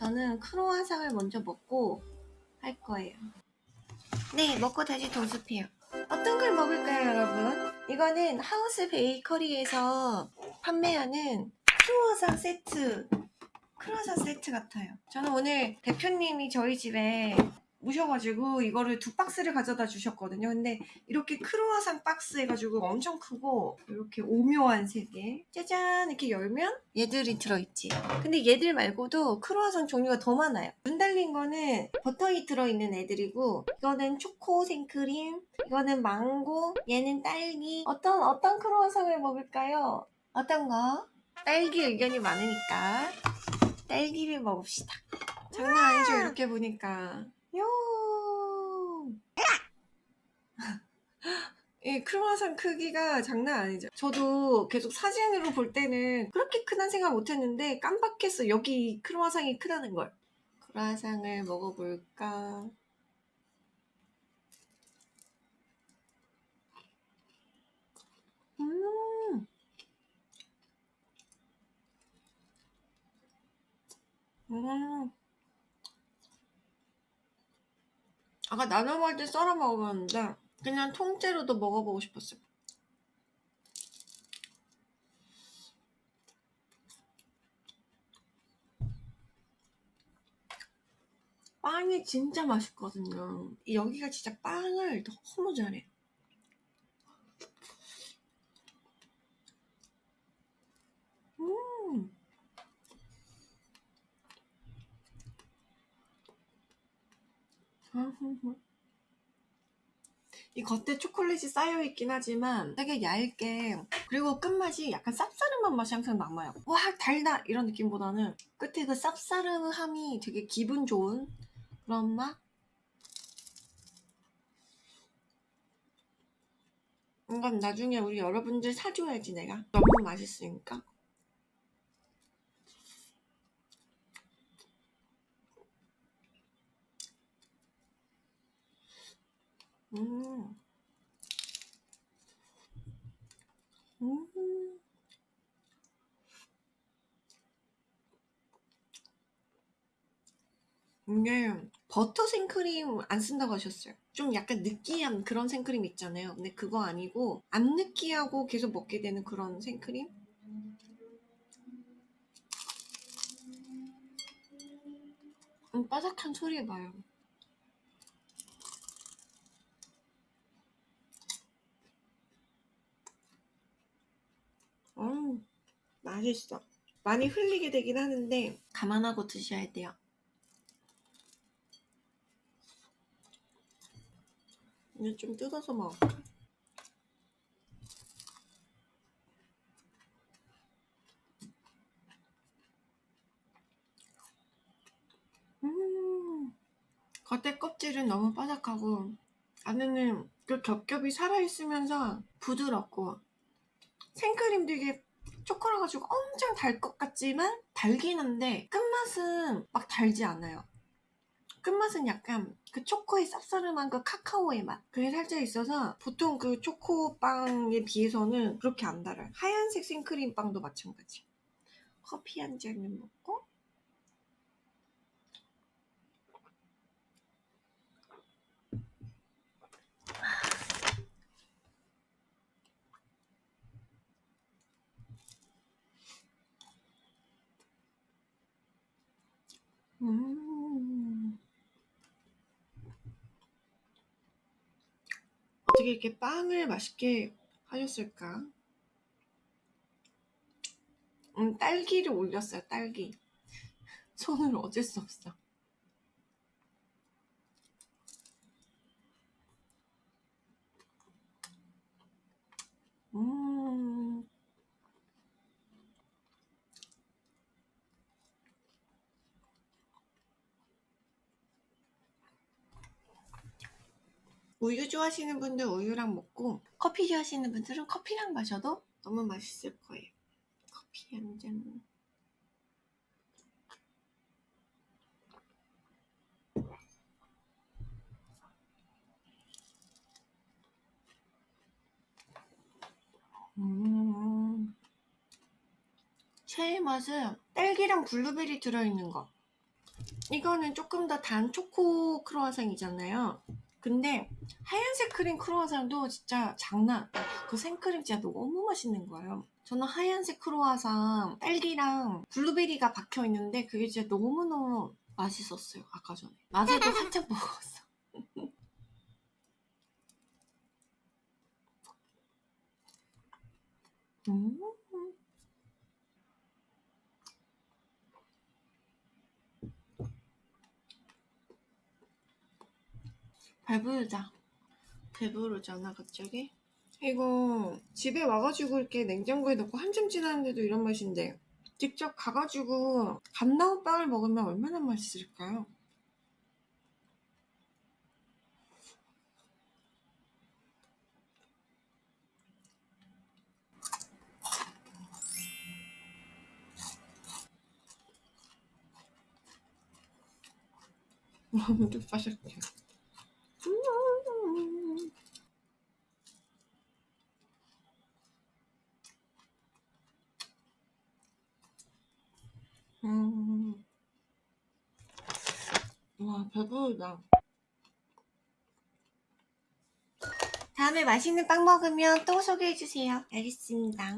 저는 크로와상을 먼저 먹고 할 거예요. 네, 먹고 다시 도습해요. 어떤 걸 먹을까요, 여러분? 이거는 하우스 베이커리에서 판매하는 크로와상 세트. 크로와상 세트 같아요. 저는 오늘 대표님이 저희 집에 오셔가지고 이거를 두 박스를 가져다 주셨거든요. 근데 이렇게 크로와상 박스 해가지고 엄청 크고 이렇게 오묘한 색에 짜잔 이렇게 열면 얘들이 들어있지. 근데 얘들 말고도 크로와상 종류가 더 많아요. 눈 달린 거는 버터이 들어있는 애들이고 이거는 초코 생크림, 이거는 망고, 얘는 딸기. 어떤 어떤 크로와상을 먹을까요? 어떤 거? 딸기 의견이 많으니까 딸기를 먹읍시다. 장난 아니죠 이렇게 보니까. 요. 이 크로와상 크기가 장난 아니죠. 저도 계속 사진으로 볼 때는 그렇게 크단 생각 못 했는데 깜빡했어. 여기 크로와상이 크다는 걸. 크로와상을 먹어볼까? 음. 음. 아까 나눠 먹을 때 썰어 먹었는데 그냥 통째로도 먹어보고 싶었어요. 빵이 진짜 맛있거든요. 여기가 진짜 빵을 너무 잘해. 음. 이 겉에 초콜릿이 쌓여있긴 하지만 되게 얇게 그리고 끝맛이 약간 쌉싸름한 맛이 항상 남아요. 와 달다! 이런 느낌보다는 끝에 그 쌉싸름함이 되게 기분 좋은 그런 맛? 이건 나중에 우리 여러분들 사줘야지 내가. 너무 맛있으니까 음. 음. 이게 버터 생크림 안 쓴다고 하셨어요. 좀 약간 느끼한 그런 생크림 있잖아요. 근데 그거 아니고 안 느끼하고 계속 먹게 되는 그런 생크림? 음, 바삭한 소리 해봐요. 음, 맛있어. 많이 흘리게 되긴 하는데 감안하고 드셔야 돼요. 이제 좀 뜯어서 먹을까? 음, 겉에 껍질은 너무 바삭하고 안에는 그 겹겹이 살아있으면서 부드럽고 생크림 되게 초코라 가지고 엄청 달 것 같지만 달긴 한데 끝맛은 막 달지 않아요. 끝맛은 약간 그 초코의 쌉싸름한 그 카카오의 맛 그게 살짝 있어서 보통 그 초코빵에 비해서는 그렇게 안 달아요. 하얀색 생크림 빵도 마찬가지. 커피 한 잔을 먹고 음. 어떻게 이렇게 빵을 맛있게 하셨을까? 음, 딸기를 올렸어요, 딸기. 손을 어쩔 수 없어. 음. 우유 좋아하시는 분들 우유랑 먹고 커피 좋아하시는 분들은 커피랑 마셔도 너무 맛있을 거예요. 커피 한 잔. 음. 최애 맛은 딸기랑 블루베리 들어있는 거. 이거는 조금 더 단 초코 크로와상이잖아요. 근데 하얀색 크림 크로와상도 진짜 장난 그 생크림 진짜 너무 맛있는 거예요. 저는 하얀색 크로와상 딸기랑 블루베리가 박혀 있는데 그게 진짜 너무너무 맛있었어요. 아까 전에. 낮에도 한참 먹었어. 음. 배부르다. 배부르잖아 갑자기. 이거 집에 와가지고 이렇게 냉장고에 넣고 한참 지났는데도 이런 맛인데 직접 가가지고 갓 나온 빵을 먹으면 얼마나 맛있을까요? 너무 빠삭해. 음. 음. 와, 배부르다. 다음에 맛있는 빵 먹으면 또 소개해주세요. 알겠습니다.